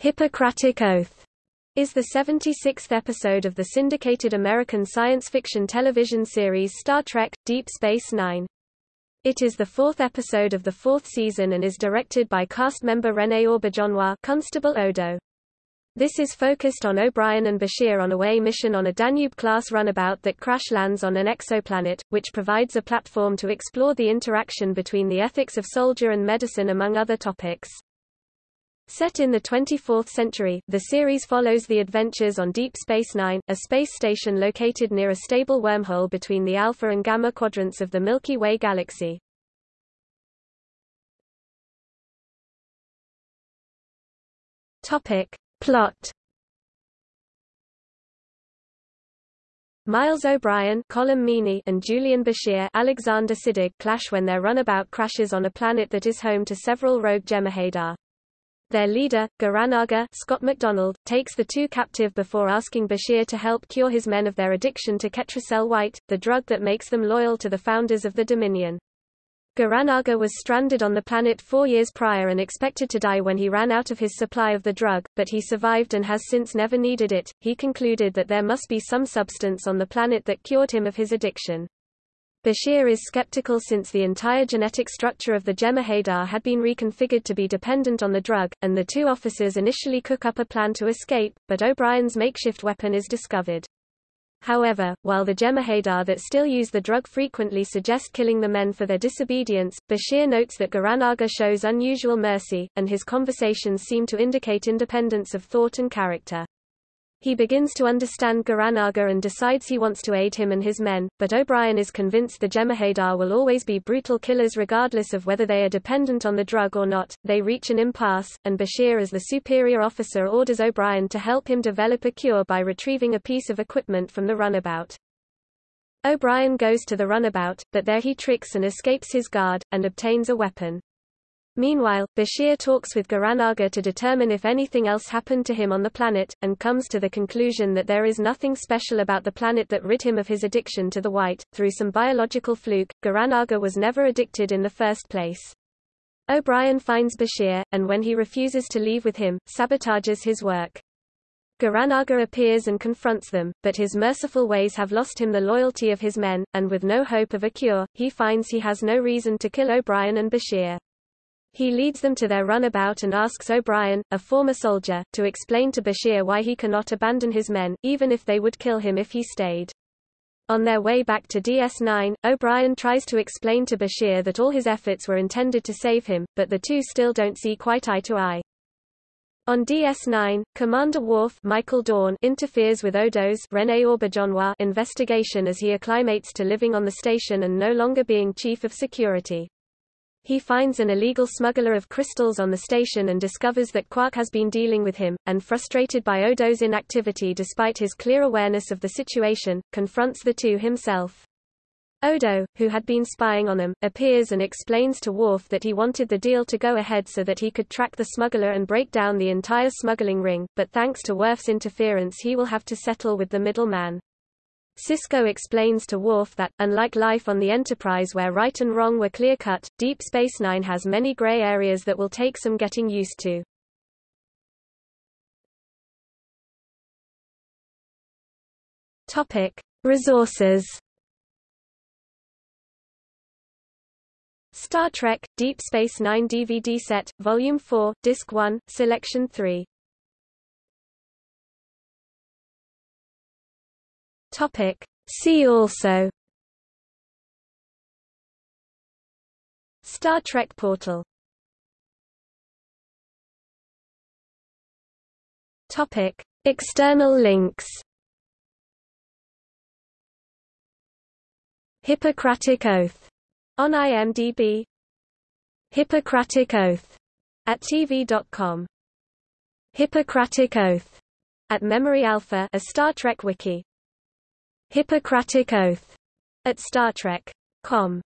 Hippocratic Oath is the 76th episode of the syndicated American science fiction television series Star Trek – Deep Space Nine. It is the fourth episode of the fourth season and is directed by cast member René Auberjonois Constable Odo. This is focused on O'Brien and Bashir on a way mission on a Danube-class runabout that crash lands on an exoplanet, which provides a platform to explore the interaction between the ethics of soldier and medicine among other topics. Set in the 24th century, the series follows the adventures on Deep Space Nine, a space station located near a stable wormhole between the Alpha and Gamma quadrants of the Milky Way galaxy. Topic. Plot Miles O'Brien Colm Meaney and Julian Bashir Alexander Siddig clash when their runabout crashes on a planet that is home to several rogue Jem'Hadar. Their leader, Goran'Agar Scott MacDonald, takes the two captive before asking Bashir to help cure his men of their addiction to Ketracel White, the drug that makes them loyal to the founders of the Dominion. Goran'Agar was stranded on the planet four years prior and expected to die when he ran out of his supply of the drug, but he survived and has since never needed it. He concluded that there must be some substance on the planet that cured him of his addiction. Bashir is skeptical since the entire genetic structure of the Jem'Hadar had been reconfigured to be dependent on the drug, and the two officers initially cook up a plan to escape, but O'Brien's makeshift weapon is discovered. However, while the Jem'Hadar that still use the drug frequently suggest killing the men for their disobedience, Bashir notes that Goran'Agar shows unusual mercy, and his conversations seem to indicate independence of thought and character. He begins to understand Goran'Agar and decides he wants to aid him and his men, but O'Brien is convinced the Jem'Hadar will always be brutal killers regardless of whether they are dependent on the drug or not. They reach an impasse, and Bashir as the superior officer orders O'Brien to help him develop a cure by retrieving a piece of equipment from the runabout. O'Brien goes to the runabout, but there he tricks and escapes his guard, and obtains a weapon. Meanwhile, Bashir talks with Goran'Agar to determine if anything else happened to him on the planet, and comes to the conclusion that there is nothing special about the planet that rid him of his addiction to the white. Through some biological fluke, Goran'Agar was never addicted in the first place. O'Brien finds Bashir, and when he refuses to leave with him, sabotages his work. Goran'Agar appears and confronts them, but his merciful ways have lost him the loyalty of his men, and with no hope of a cure, he finds he has no reason to kill O'Brien and Bashir. He leads them to their runabout and asks O'Brien, a former soldier, to explain to Bashir why he cannot abandon his men, even if they would kill him if he stayed. On their way back to DS9, O'Brien tries to explain to Bashir that all his efforts were intended to save him, but the two still don't see quite eye to eye. On DS9, Commander Worf Michael Dorn interferes with Odo's René investigation as he acclimates to living on the station and no longer being chief of security. He finds an illegal smuggler of crystals on the station and discovers that Quark has been dealing with him, and frustrated by Odo's inactivity despite his clear awareness of the situation, confronts the two himself. Odo, who had been spying on them, appears and explains to Worf that he wanted the deal to go ahead so that he could track the smuggler and break down the entire smuggling ring, but thanks to Worf's interference he will have to settle with the middleman. Sisko explains to Worf that, unlike life on the Enterprise where right and wrong were clear-cut, Deep Space Nine has many gray areas that will take some getting used to. Topic. Resources Star Trek – Deep Space Nine DVD set, Volume 4, Disc 1, Selection 3 Topic. See also Star Trek portal Topic. External links Hippocratic Oath. On IMDb Hippocratic Oath. At TV.com Hippocratic Oath. At Memory Alpha a Star Trek wiki Hippocratic Oath at Star Trek.com